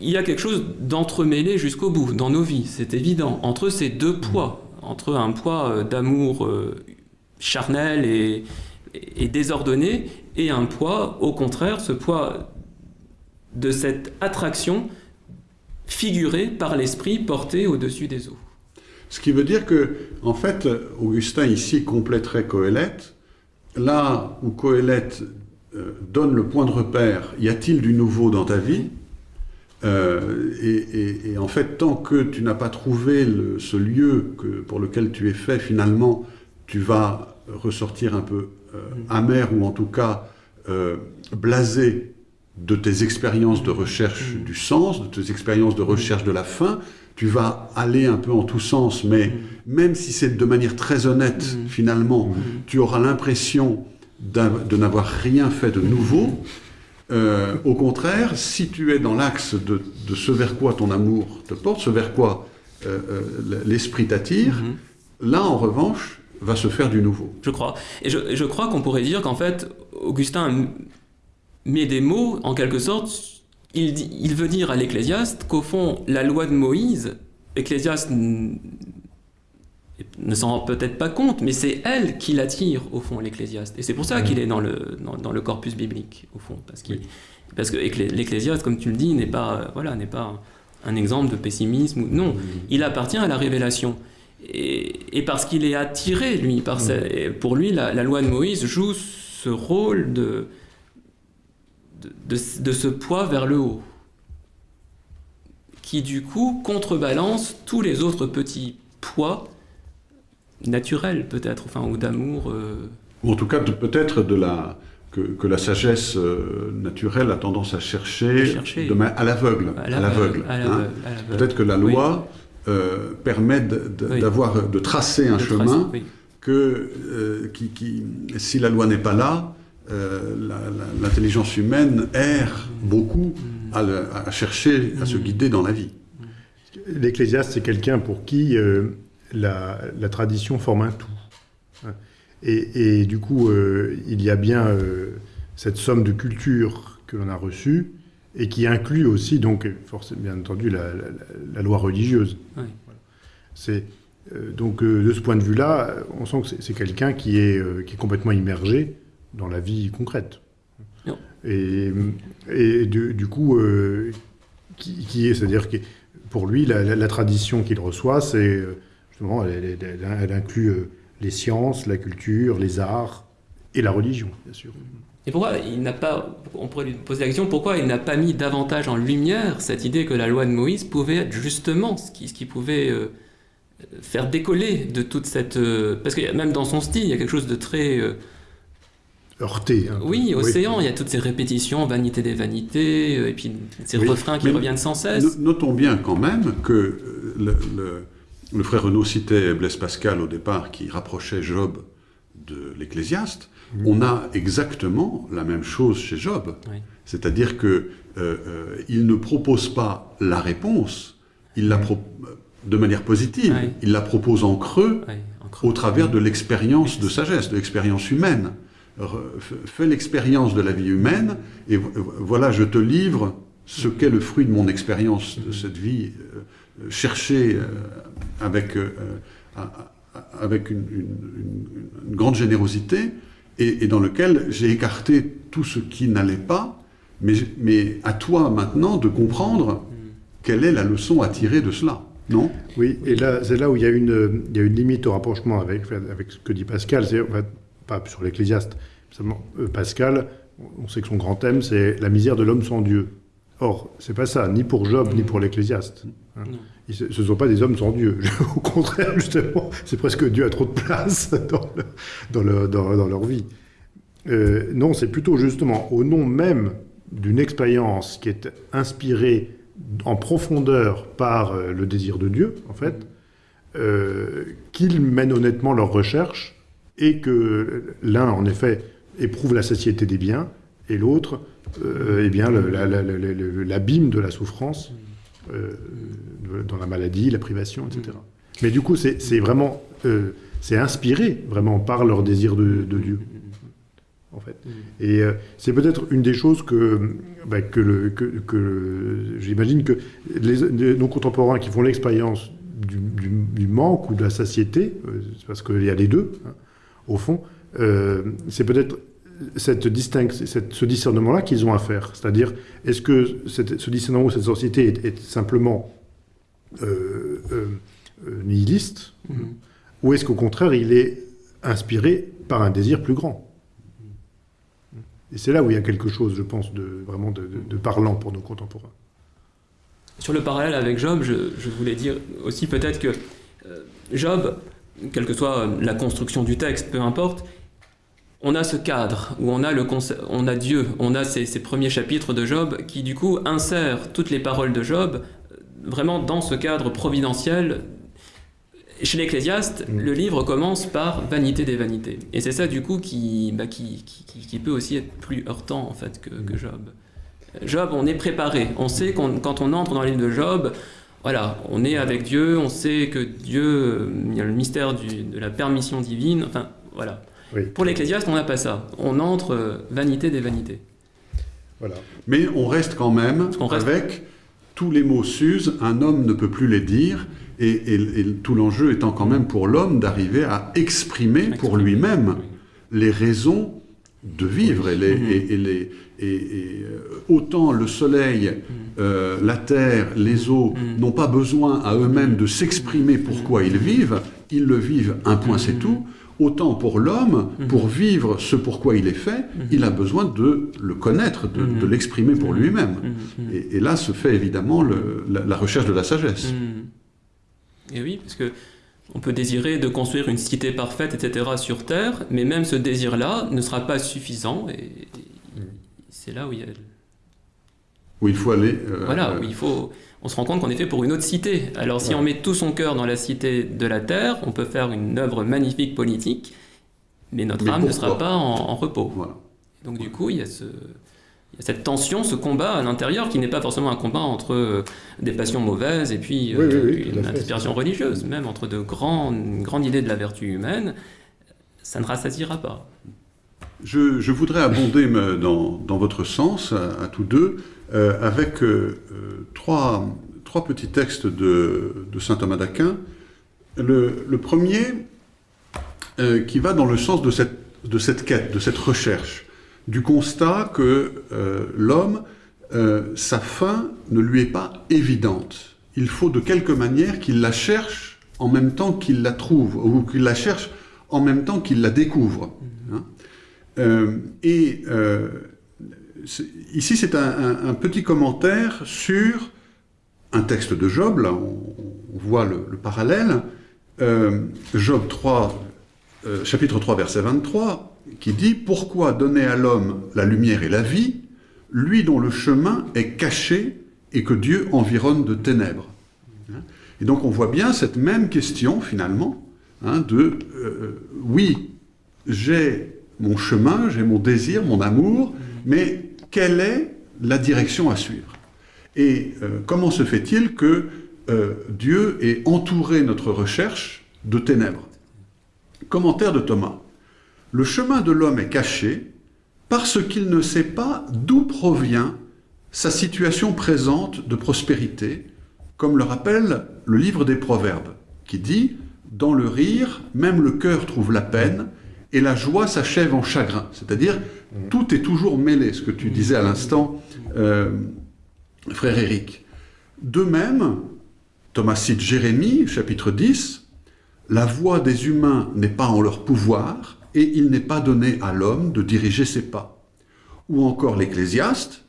il y a quelque chose d'entremêlé jusqu'au bout dans nos vies, c'est évident, entre ces deux poids, entre un poids euh, d'amour euh, charnel et, désordonné, et un poids, au contraire, ce poids de cette attraction figurée par l'esprit porté au-dessus des eaux. Ce qui veut dire que, en fait, Augustin ici compléterait Coëlette, là où Coëlette euh, donne le point de repère, y a-t-il du nouveau dans ta vie? Euh, et, en fait, tant que tu n'as pas trouvé ce lieu que, pour lequel tu es fait, finalement, tu vas ressortir un peu euh, amer ou en tout cas blasé de tes expériences de recherche du sens, de tes expériences de recherche de la fin. Tu vas aller un peu en tous sens, mais mm. même si c'est de manière très honnête, mm. finalement, tu auras l'impression de n'avoir rien fait de nouveau. Euh, au contraire, si tu es dans l'axe de, ce vers quoi ton amour te porte, ce vers quoi euh, euh, l'esprit t'attire, mhm. là en revanche va se faire du nouveau. Je crois. Et je, crois qu'on pourrait dire qu'en fait, Augustin met des mots, en quelque sorte, il, il veut dire à l'Ecclésiaste qu'au fond, la loi de Moïse, Ecclésiaste ne s'en rend peut-être pas compte, mais c'est elle qui l'attire, au fond, l'Ecclésiaste. Et c'est pour ça qu'il est dans le, dans, dans le corpus biblique, au fond. Parce, que l'Ecclésiaste, comme tu le dis, n'est pas, euh, voilà, n'est pas un exemple de pessimisme. Non, il appartient à la révélation. Et, et parce qu'il est attiré, lui, par sa- pour lui, la, la loi de Moïse joue ce rôle de, de, de- de ce poids vers le haut, qui du coup contrebalance tous les autres petits poids naturels, peut-être, enfin, ou d'amour. euh, Ou en tout cas, peut-être de la, que, que la sagesse euh, naturelle a tendance à chercher, À chercher. de ma- à l'aveugle. à l'aveugle, hein. Peut-être que la Oui. loi euh, permet de- d'avoir, de tracer un De chemin tracer, oui. que qui, qui- si la loi n'est pas là, l'intelligence humaine erre beaucoup Mm. à, le- à chercher, à se guider dans la vie. L'ecclésiaste, c'est quelqu'un pour qui euh, la, la tradition forme un tout. Hein. Et, et du coup, euh, il y a bien euh, cette somme de culture que l'on a reçue et qui inclut aussi, donc, forcément, bien entendu, la, la- la loi religieuse. Oui. Voilà. C'est, euh, donc, euh, de ce point de vue-là, on sent que c'est, quelqu'un qui est, euh, qui est complètement immergé dans la vie concrète. Non. Et, et du, du coup, euh, qui, qui est, c'est-à-dire que pour lui, la, la- la tradition qu'il reçoit, c'est euh, justement, elle, elle- elle- elle inclut euh, les sciences, la culture, les arts et la religion, bien sûr. Et pourquoi il n'a pas, on pourrait lui poser la question, pourquoi il n'a pas mis davantage en lumière cette idée que la loi de Moïse pouvait être justement ce qui, ce qui pouvait euh, faire décoller de toute cette... euh, parce que même dans son style, il y a quelque chose de très... Heurté. un peu. oui, océan, il y a toutes ces répétitions, vanité des vanités, euh, et puis ces Oui, refrains qui mais reviennent sans cesse. No- Notons bien quand même que euh, le, le- le frère Renaud citait Blaise Pascal au départ qui rapprochait Job de l'Ecclésiaste. On a exactement la même chose chez Job. Oui. C'est-à-dire que euh, euh, ne propose pas la réponse, il la de manière positive, il la propose en creux Ouais, en creux. au travers de l'expérience de sagesse, de l'expérience humaine. Fais l'expérience de la vie humaine, et vo- voilà, je te livre ce qu'est le fruit de mon expérience de cette vie, euh, euh, cherchée euh, avec, avec une, grande générosité, et, dans lequel j'ai écarté tout ce qui n'allait pas, mais, à toi maintenant de comprendre quelle est la leçon à tirer de cela, non? Oui, et là, c'est là où il y, a une, il y a une limite au rapprochement avec, avec ce que dit Pascal, pas sur l'Ecclésiaste. Euh, Pascal, on sait que son grand thème, c'est la misère de l'homme sans Dieu. Or, c'est pas ça, ni pour Job, ni pour l'Ecclésiaste. hein. Ce ne sont pas des hommes sans Dieu. Au contraire, justement, c'est presque Dieu a trop de place dans, le- dans, le- dans- dans leur vie. Euh, non, c'est plutôt justement au nom même d'une expérience qui est inspirée en profondeur par euh, le désir de Dieu, en fait, euh, qu'ils mènent honnêtement leurs recherches et que l'un, en effet, éprouve la satiété des biens et l'autre, euh, eh bien, l'abîme de la souffrance euh, dans la maladie, la privation, etc. Mais du coup, c'est vraiment, euh, c'est inspiré vraiment par leur désir de, de Dieu, en fait. Et euh, c'est peut-être une des choses que, bah, que, que, que j'imagine que les, les- nos contemporains qui font l'expérience du, du- du manque ou de la satiété, c'est parce qu'il y a les deux, hein, au fond, euh, c'est peut-être cette distinction, cette- ce discernement-là qu'ils ont à faire. C'est-à-dire, est-ce que cette- ce discernement ou cette société est, est simplement euh, euh, nihiliste, Mhm. ou est-ce qu'au contraire, il est inspiré par un désir plus grand? Et c'est là où il y a quelque chose, je pense, de vraiment de, de- de parlant pour nos contemporains. Sur le parallèle avec Job, je, je voulais dire aussi peut-être que euh, Job, quelle que soit la construction du texte, peu importe, on a ce cadre où on a, le on a Dieu, on a ces, ces premiers chapitres de Job qui du coup insèrent toutes les paroles de Job euh, vraiment dans ce cadre providentiel. Chez l'Ecclésiaste, Mm. le livre commence par vanité des vanités. Et c'est ça du coup qui, bah, qui, qui- qui- qui peut aussi être plus heurtant en fait que, que Job. Job, on est préparé. On sait qu'on- quand on entre dans le livre de Job, voilà, on est avec Dieu, on sait que Dieu, euh, il y a le mystère du- de la permission divine, enfin voilà. Oui. Pour l'Ecclésiaste, on n'a pas ça. On entre euh, vanité des vanités. Voilà. Mais on reste quand même reste- avec tous les mots s'usent, un homme ne peut plus les dire, et, tout l'enjeu étant quand même pour l'homme d'arriver à exprimer pour lui-même les raisons de vivre. Et, les, et, autant le soleil, euh, la terre, les eaux n'ont pas besoin à eux-mêmes de s'exprimer pourquoi ils vivent, ils le vivent, un point c'est tout. Autant pour l'homme, pour vivre ce pourquoi il est fait, il a besoin de le connaître, de, l'exprimer pour lui-même. Et, là se fait évidemment la, recherche de la sagesse. Et oui, parce que on peut désirer de construire une cité parfaite, etc. sur Terre, mais même ce désir-là ne sera pas suffisant. Et, c'est là où il y a... Où il faut aller... Euh, voilà, où il faut... On se rend compte qu'on est fait pour une autre cité. Alors si on met tout son cœur dans la cité de la Terre, on peut faire une œuvre magnifique politique, mais notre âme ne sera pas en, repos. Donc du coup, il y a ce cette tension, ce combat à l'intérieur qui n'est pas forcément un combat entre euh, des passions mauvaises et puis euh, une inspiration religieuse, même entre de grandes, grandes idées de la vertu humaine, ça ne rassasiera pas. Je, voudrais abonder dans, dans, votre sens, à, tous deux, euh, avec trois, trois, petits textes de, de saint Thomas d'Aquin. Le, le, premier, qui va dans le sens de cette, de cette quête, de cette recherche du constat que euh, l'homme, euh, sa fin ne lui est pas évidente. Il faut de quelque manière qu'il la cherche en même temps qu'il la trouve, ou qu'il la cherche en même temps qu'il la découvre. Hein. Euh, et ici, c'est un, petit commentaire sur un texte de Job, là on, voit le, le parallèle, Job 3, chapitre 3, verset 23, qui dit « Pourquoi donner à l'homme la lumière et la vie, lui dont le chemin est caché et que Dieu environne de ténèbres ?» Et donc on voit bien cette même question, finalement, hein, de euh, oui, j'ai mon chemin, j'ai mon désir, mon amour, mais quelle est la direction à suivre? Et euh, comment se fait-il que euh, Dieu ait entouré notre recherche de ténèbres? Commentaire de Thomas. Le chemin de l'homme est caché parce qu'il ne sait pas d'où provient sa situation présente de prospérité, comme le rappelle le livre des Proverbes, qui dit « Dans le rire, même le cœur trouve la peine, et la joie s'achève en chagrin ». C'est-à-dire, tout est toujours mêlé, ce que tu disais à l'instant, euh, frère Éric. De même, Thomas cite Jérémie, chapitre 10, « La voix des humains n'est pas en leur pouvoir, et il n'est pas donné à l'homme de diriger ses pas. Ou encore l'Ecclésiaste,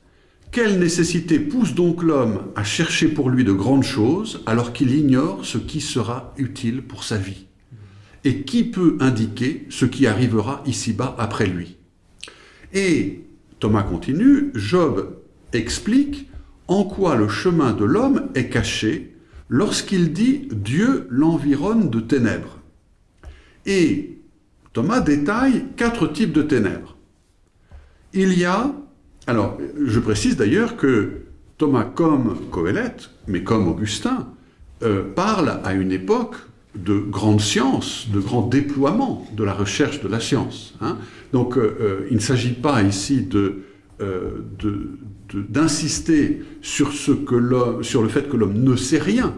quelle nécessité pousse donc l'homme à chercher pour lui de grandes choses alors qu'il ignore ce qui sera utile pour sa vie? Et qui peut indiquer ce qui arrivera ici-bas après lui? Et Thomas continue, Job explique en quoi le chemin de l'homme est caché lorsqu'il dit « Dieu l'environne de ténèbres ». Et Thomas détaille quatre types de ténèbres. Il y a, alors je précise d'ailleurs que Thomas, comme Coëlette, mais comme Augustin, euh, parle à une époque de grande science, de grand déploiement de la recherche de la science. Hein. Donc euh, euh, il ne s'agit pas ici d'insister sur, sur le fait que l'homme ne sait rien,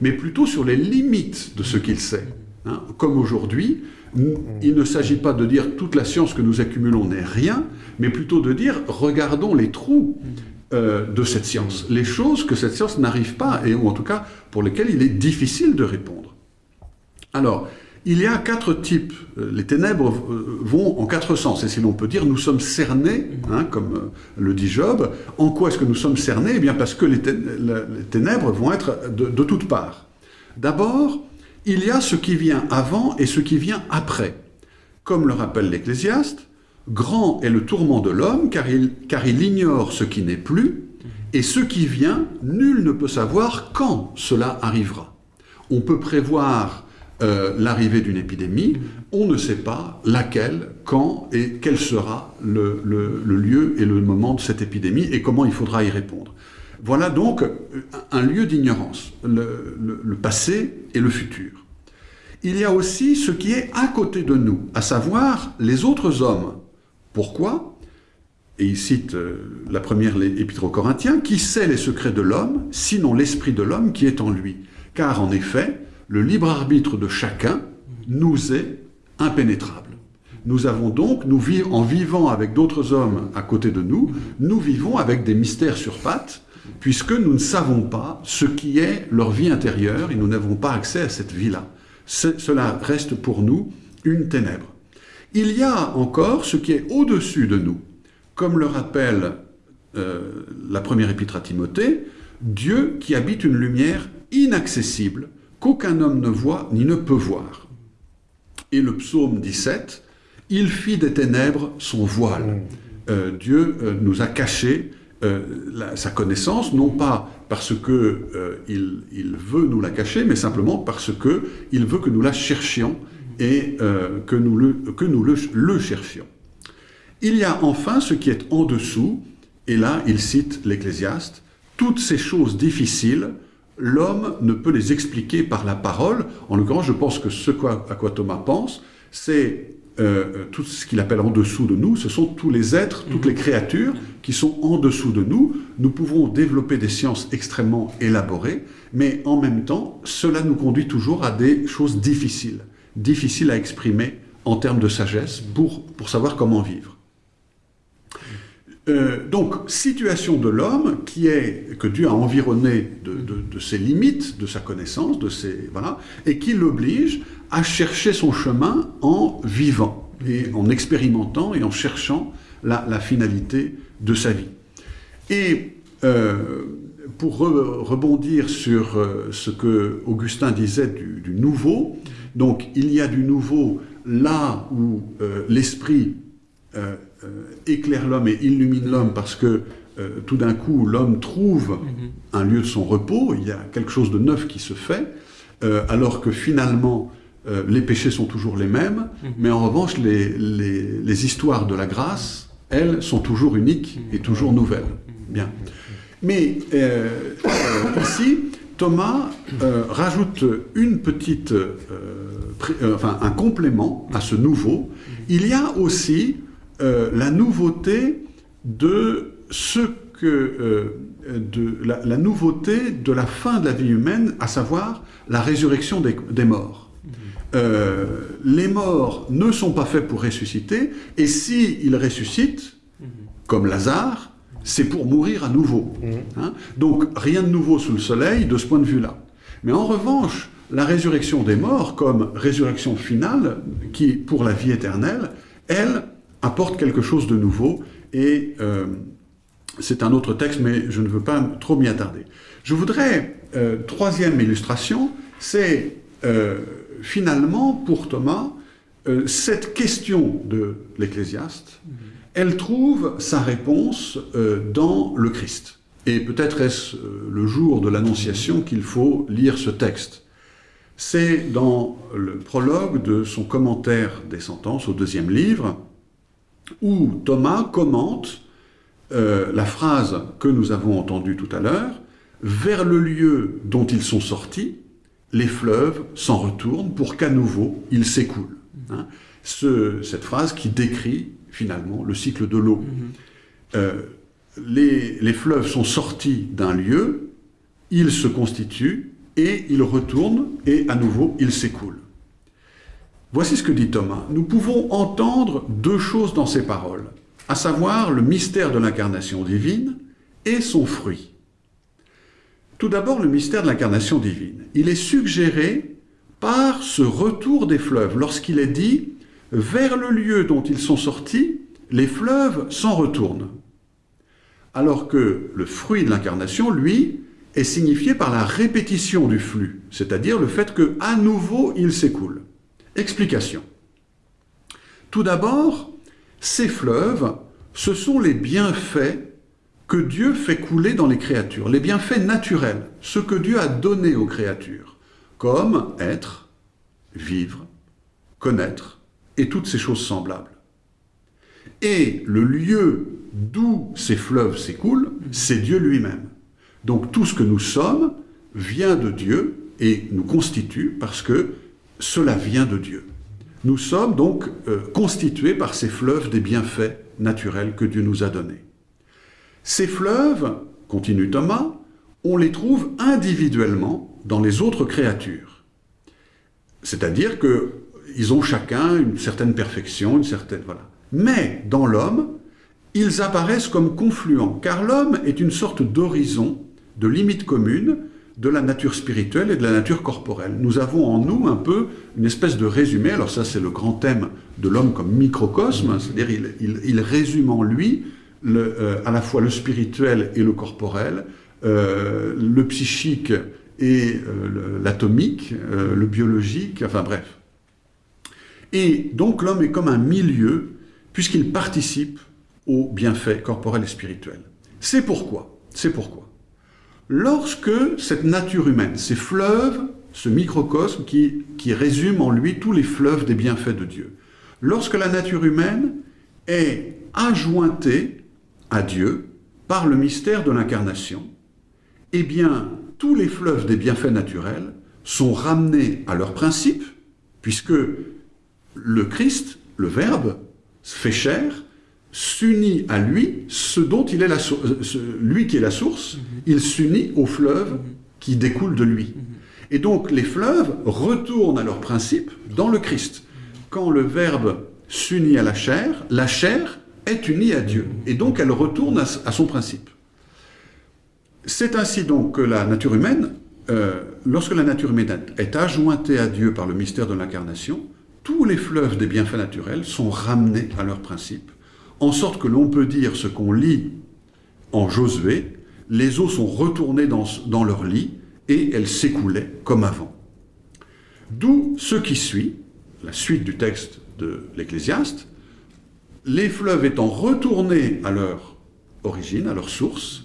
mais plutôt sur les limites de ce qu'il sait. Hein. Comme aujourd'hui, il ne s'agit pas de dire toute la science que nous accumulons n'est rien, mais plutôt de dire regardons les trous euh, de cette science, les choses que cette science n'arrive pas, et, ou en tout cas pour lesquelles il est difficile de répondre. Alors, il y a quatre types. Euh, les ténèbres euh, vont en quatre sens, et si l'on peut dire, nous sommes cernés, hein, comme le dit Job. En quoi est-ce que nous sommes cernés? Eh bien parce que les, ténèbres vont être de, de toutes parts. D'abord, il y a ce qui vient avant et ce qui vient après. Comme le rappelle l'Ecclésiaste, grand est le tourment de l'homme car il, ignore ce qui n'est plus, et ce qui vient, nul ne peut savoir quand cela arrivera. On peut prévoir euh, l'arrivée d'une épidémie, on ne sait pas laquelle, quand et quel sera le, lieu et le moment de cette épidémie et comment il faudra y répondre. Voilà donc un lieu d'ignorance, le, passé et le futur. Il y a aussi ce qui est à côté de nous, à savoir les autres hommes. Pourquoi? Et il cite euh, la première épître aux Corinthiens, qui sait les secrets de l'homme, sinon l'esprit de l'homme qui est en lui? Car en effet, le libre arbitre de chacun nous est impénétrable. Nous avons donc, nous en vivant avec d'autres hommes à côté de nous, nous vivons avec des mystères sur pattes, puisque nous ne savons pas ce qui est leur vie intérieure et nous n'avons pas accès à cette vie-là. Cela reste pour nous une ténèbre. Il y a encore ce qui est au-dessus de nous, comme le rappelle euh, la première épître à Timothée, Dieu qui habite une lumière inaccessible qu'aucun homme ne voit ni ne peut voir. Et le psaume 17, il fit des ténèbres son voile. Euh, Dieu euh, nous a caché euh, sa connaissance, non pas parce que il, veut nous la cacher, mais simplement parce que il veut que nous la cherchions et que nous, le, que nous le, le, cherchions. Il y a enfin ce qui est en dessous, et là il cite l'Ecclésiaste, toutes ces choses difficiles, l'homme ne peut les expliquer par la parole. En l'occurrence, je pense que ce à quoi Thomas pense, c'est euh, tout ce qu'il appelle en dessous de nous, ce sont tous les êtres, toutes les créatures qui sont en dessous de nous. Nous pouvons développer des sciences extrêmement élaborées, mais en même temps, cela nous conduit toujours à des choses difficiles, difficiles à exprimer en termes de sagesse pour, pour savoir comment vivre. Euh, donc, situation de l'homme qui est que Dieu a environné de, ses limites, de sa connaissance, de ses voilà, et qui l'oblige à chercher son chemin en vivant et en expérimentant et en cherchant la, finalité de sa vie. Et euh, pour rebondir sur euh, ce que Augustin disait du, nouveau, donc il y a du nouveau là où l'esprit éclaire l'homme et illumine l'homme parce que euh, tout d'un coup l'homme trouve mhm. un lieu de son repos, il y a quelque chose de neuf qui se fait, euh, alors que finalement les péchés sont toujours les mêmes, mhm. mais en revanche les, les, histoires de la grâce, elles, sont toujours uniques et toujours nouvelles. Mhm. Bien. Mais ici, Thomas rajoute une petite, enfin un complément à ce nouveau. Il y a aussi euh, la nouveauté de ce que euh, de la, nouveauté de la fin de la vie humaine, à savoir la résurrection des, morts. Euh, les morts ne sont pas faits pour ressusciter, et s'ils ils ressuscitent, comme Lazare, c'est pour mourir à nouveau. Mhm. Hein? Donc rien de nouveau sous le soleil de ce point de vue-là. Mais en revanche, la résurrection des morts, comme résurrection finale, qui pour la vie éternelle, elle, apporte quelque chose de nouveau et euh, c'est un autre texte, mais je ne veux pas trop m'y attarder. Je voudrais, euh, troisième illustration, c'est euh, finalement pour Thomas, cette question de l'Ecclésiaste, mhm. elle trouve sa réponse dans le Christ. Et peut-être est-ce le jour de l'Annonciation qu'il faut lire ce texte. C'est dans le prologue de son commentaire des sentences au deuxième livre, où Thomas commente euh, la phrase que nous avons entendue tout à l'heure, « Vers le lieu dont ils sont sortis, les fleuves s'en retournent pour qu'à nouveau ils s'écoulent. Hein. cette phrase qui décrit finalement le cycle de l'eau. Mm-hmm. Euh, les, les fleuves sont sortis d'un lieu, ils se constituent, et ils retournent, et à nouveau ils s'écoulent. Voici ce que dit Thomas. Nous pouvons entendre deux choses dans ces paroles, à savoir le mystère de l'incarnation divine et son fruit. Tout d'abord, le mystère de l'incarnation divine. Il est suggéré par ce retour des fleuves, lorsqu'il est dit « vers le lieu dont ils sont sortis, les fleuves s'en retournent ». Alors que le fruit de l'incarnation, lui, est signifié par la répétition du flux, c'est-à-dire le fait que à nouveau il s'écoule. Explication. Tout d'abord, ces fleuves, ce sont les bienfaits que Dieu fait couler dans les créatures, les bienfaits naturels, ce que Dieu a donné aux créatures, comme être, vivre, connaître, et toutes ces choses semblables. Et le lieu d'où ces fleuves s'écoulent, c'est Dieu lui-même. Donc tout ce que nous sommes vient de Dieu et nous constitue parce que cela vient de Dieu. Nous sommes donc euh, constitués par ces fleuves des bienfaits naturels que Dieu nous a donnés. Ces fleuves, continue Thomas, on les trouve individuellement dans les autres créatures. C'est-à-dire qu'ils ont chacun une certaine perfection, une certaine... Voilà. Mais dans l'homme, ils apparaissent comme confluents, car l'homme est une sorte d'horizon, de limite commune, de la nature spirituelle et de la nature corporelle. Nous avons en nous un peu une espèce de résumé, alors ça c'est le grand thème de l'homme comme microcosme, c'est-à-dire il, résume en lui euh, à la fois le spirituel et le corporel, euh, le psychique et euh, l'atomique, le biologique, enfin bref. Et donc l'homme est comme un milieu, puisqu'il participe aux bienfaits corporels et spirituels. C'est pourquoi, c'est pourquoi lorsque cette nature humaine, ces fleuves, ce microcosme qui, résume en lui tous les fleuves des bienfaits de Dieu, lorsque la nature humaine est ajointée à Dieu par le mystère de l'incarnation, eh bien, tous les fleuves des bienfaits naturels sont ramenés à leur principe, puisque le Christ, le Verbe, fait chair, s'unit à lui ce dont il est la euh, lui qui est la source, mhm. il s'unit aux fleuves mhm. qui découlent de lui. Mhm. Et donc les fleuves retournent à leur principe dans le Christ. Quand le Verbe s'unit à la chair, la chair est unie à Dieu, et donc elle retourne à, son principe. C'est ainsi donc que la nature humaine, euh, lorsque la nature humaine est ajointée à Dieu par le mystère de l'incarnation, tous les fleuves des bienfaits naturels sont ramenés à leur principe en sorte que l'on peut dire ce qu'on lit en Josué, les eaux sont retournées dans, leur lit et elles s'écoulaient comme avant. D'où ce qui suit, la suite du texte de l'Ecclésiaste, les fleuves étant retournés à leur origine, à leur source,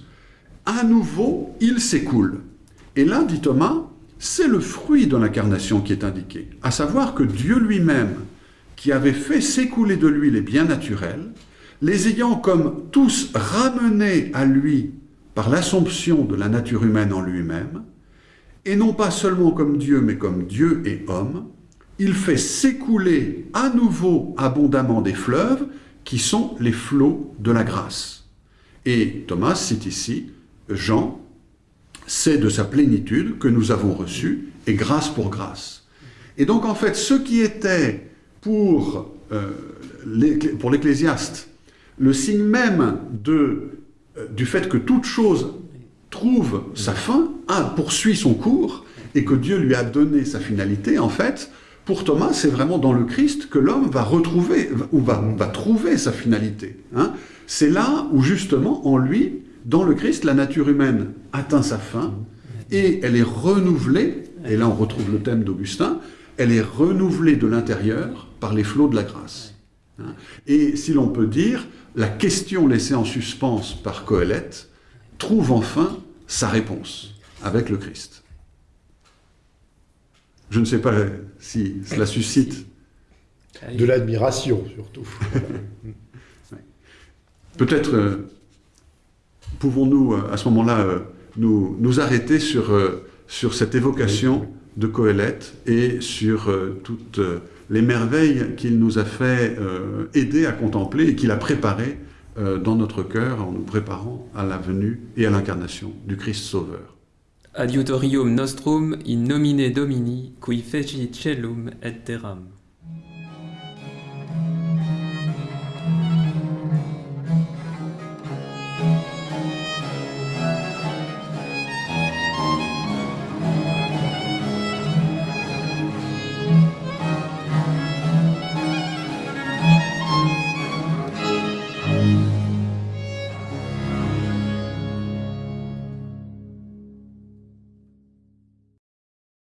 à nouveau, ils s'écoulent. Et là, dit Thomas, c'est le fruit de l'incarnation qui est indiqué, à savoir que Dieu lui-même, qui avait fait s'écouler de lui les biens naturels, les ayant comme tous ramenés à lui par l'assomption de la nature humaine en lui-même, et non pas seulement comme Dieu, mais comme Dieu et homme, il fait s'écouler à nouveau abondamment des fleuves qui sont les flots de la grâce. Et Thomas cite ici Jean, c'est de sa plénitude que nous avons reçu, et grâce pour grâce. Et donc en fait, ce qui était pour, euh, l'Ecclésiaste le signe même de, euh, du fait que toute chose trouve sa fin, poursuit son cours, et que Dieu lui a donné sa finalité, en fait, pour Thomas, c'est vraiment dans le Christ que l'homme va retrouver, ou va, va trouver sa finalité. Hein. C'est là où, justement, en lui, dans le Christ, la nature humaine atteint sa fin, et elle est renouvelée, et là on retrouve le thème d'Augustin, elle est renouvelée de l'intérieur par les flots de la grâce. Hein. Et si l'on peut dire, la question laissée en suspens par Coëlette trouve enfin sa réponse avec le Christ. Je ne sais pas si cela suscite... De l'admiration, surtout. Peut-être euh, pouvons-nous, euh, à ce moment-là, euh, nous, nous, arrêter sur, sur cette évocation de Coëlette et sur toute les merveilles qu'il nous a fait euh, aider à contempler et qu'il a préparées euh, dans notre cœur en nous préparant à la venue et à l'incarnation du Christ Sauveur. Adiutorium nostrum in nomine Domini, qui feci celum et terram.